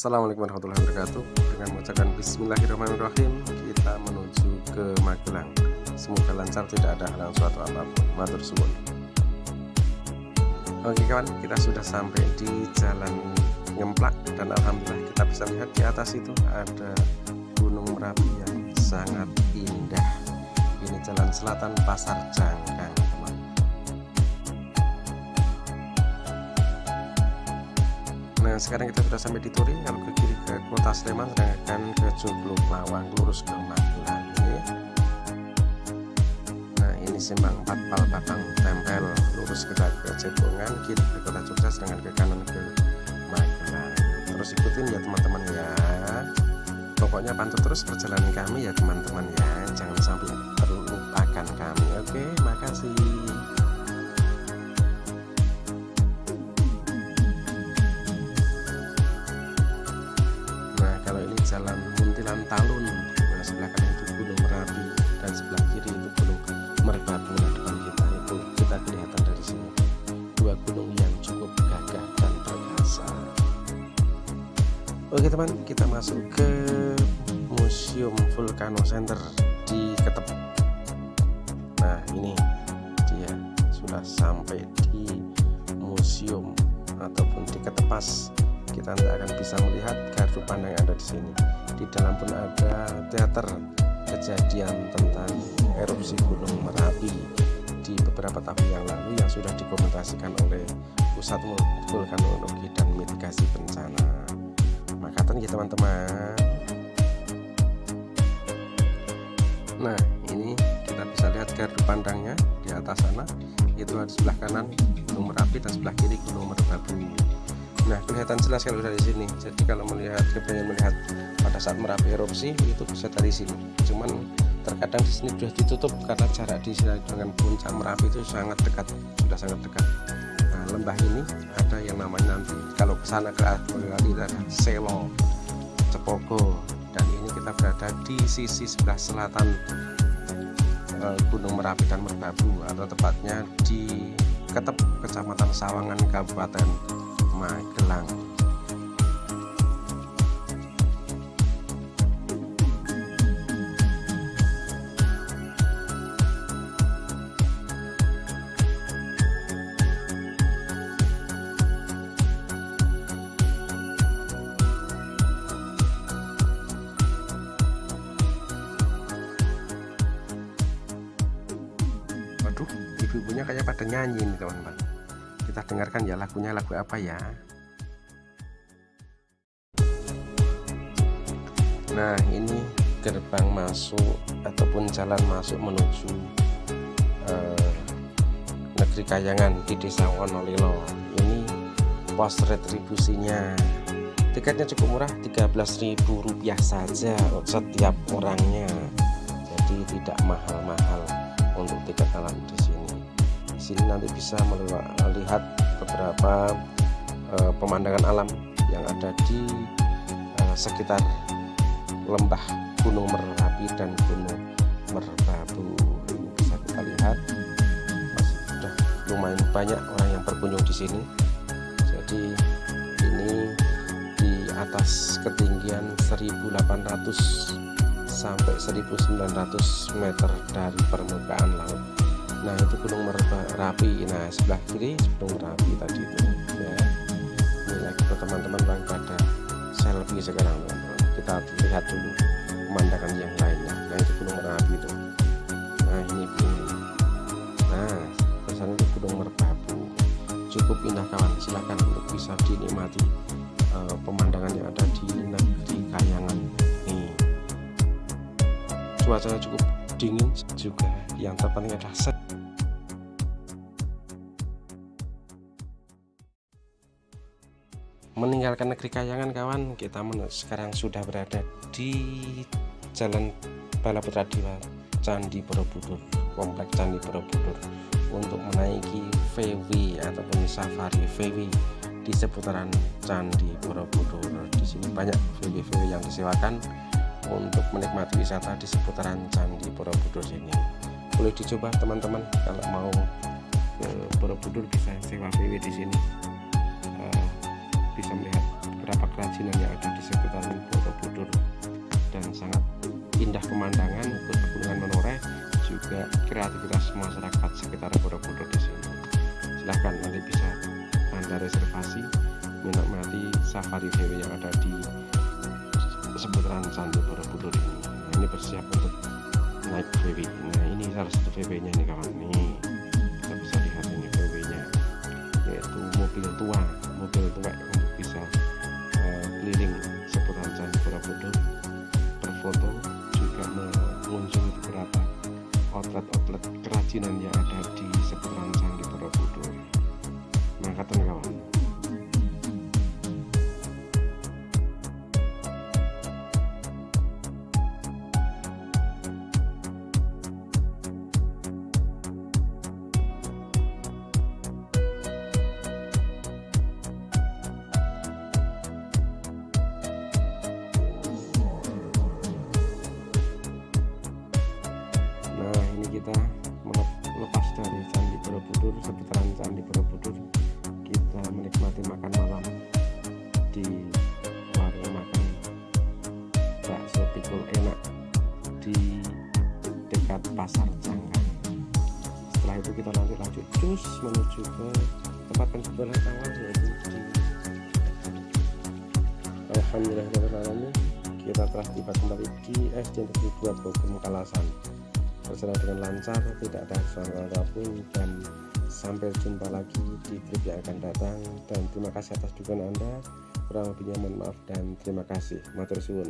Assalamualaikum warahmatullahi wabarakatuh. Dengan mengucapkan bismillahirrahmanirrahim Kita menuju ke Magelang. Semoga lancar tidak ada halang suatu apa pun. Matur suwun. Oke kawan kita sudah sampai di jalan Ngemplak Dan Alhamdulillah kita bisa lihat di atas itu Ada Gunung Merapi yang sangat indah. Ini jalan selatan Pasar Jangkang Nah sekarang kita sudah sampai di Turi Kalau ke kiri ke kota Sleman Sedangkan ke Joglo Lawang Lurus ke Magelang ya. Nah ini simpang 4 Pal Batang Tempel Lurus ke, Cepongan Kiri ke kota Jogja Sedangkan ke kanan ke Magelang. Terus ikutin ya teman-teman ya. Pokoknya pantau terus perjalanan kami ya teman-teman ya. Jangan sampai terlupakan kami Oke? Makasih jalan Muntilan Talun. Nah sebelah kanan itu Gunung Merapi Dan sebelah kiri itu Gunung Merbabu. Nah depan kita itu kita kelihatan dari sini. Dua gunung yang cukup gagah dan perkasa. Oke teman kita masuk ke Museum Vulcano Center di Ketep. Nah ini dia sudah sampai di museum ataupun di Ketepas kita tidak akan bisa melihat gardu pandang yang ada di sini. Di dalam pun ada teater kejadian tentang erupsi Gunung Merapi di beberapa tahun yang lalu yang sudah dokumentasikan oleh Pusat Vulkanologi dan Mitigasi Bencana. Makatan ya teman-teman. Nah ini kita bisa lihat gardu pandangnya di atas sana itu di sebelah kanan Gunung Merapi dan sebelah kiri Gunung Merbabu. Nah kelihatan jelas kalau dari sini. Jadi kalau melihat kepengen melihat pada saat Merapi erupsi itu bisa dari sini. Cuman terkadang di sini sudah ditutup karena jarak di sini dengan puncak Merapi itu sangat dekat, sudah sangat dekat. Nah lembah ini ada yang namanya nanti kalau ke sana ke arah ada Selo, Cepogo dan ini kita berada di sisi sebelah selatan Gunung Merapi dan Merbabu atau tepatnya di Ketep, Kecamatan Sawangan, Kabupaten Magelang. Waduh, ibu-ibunya kayak pada nyanyi nih teman-teman. Kita dengarkan ya lagunya lagu apa ya. Nah, ini gerbang masuk ataupun jalan masuk menuju eh, negeri Kayangan di Desa Wonolilo. Ini pos retribusinya. Tiketnya cukup murah, Rp13.000 saja setiap orangnya. Jadi tidak mahal-mahal untuk tiket alam di. Sini nanti bisa melihat beberapa uh, pemandangan alam yang ada di uh, sekitar lembah Gunung Merapi dan Gunung Merbabu. Ini bisa kita lihat masih sudah lumayan banyak orang yang berkunjung di sini. Jadi ini di atas ketinggian 1800 sampai 1900 meter dari permukaan laut nah itu gunung merapi nah sebelah kiri gunung merapi tadi itu. Ya. Ini lagi ke teman-teman bang pada selfie sekarang. Teman-teman kita lihat dulu pemandangan yang lainnya. Nah itu gunung merapi itu. Nah ini ini nah ke sana itu gunung merbabu cukup indah kawan. Silahkan untuk bisa dinikmati uh, pemandangan yang ada di negeri kayangan cuacanya cukup dingin juga. Yang terpenting adalah meninggalkan negeri kayangan kawan. Kita sekarang sudah berada di jalan Balaputra Dewa Candi Borobudur komplek Candi Borobudur. Untuk menaiki VW ataupun safari VW di seputaran Candi Borobudur. Di sini banyak VW-VW yang disewakan untuk menikmati wisata di seputaran Candi Borobudur ini. Boleh dicoba teman-teman kalau mau ke Borobudur bisa sewa VW di sini bisa melihat beberapa kerajinan yang ada di sekitaran Borobudur dan sangat indah pemandangan pegunungan menoreh juga kreativitas masyarakat sekitar Borobudur di sini. Silahkan nanti bisa anda reservasi menikmati safari VW yang ada di seputaran Candi Borobudur ini. Nah, ini bersiap untuk naik VW nah ini salah satu VW nya nih kawan. Nih kita bisa lihat ini VW nya yaitu mobil tua mobil tua outlet-outlet kerajinan yang ada di seputaran Candi Borobudur. Mangkatan kawan menikmati makan malam di warung makan bakso pikul enak di dekat pasar Cangkang setelah itu kita nanti lanjut cus menuju ke tempat penjualan awal yaitu di Alhamdulillah kita telah tiba kembali di SD Negeri 2 Bogor Kalasan berjalan dengan lancar tidak ada kesalahan apa pun dan sampai jumpa lagi di trip yang akan datang dan terima kasih atas dukungan anda. Kurang lebihnya mohon maaf dan terima kasih. Matur suwun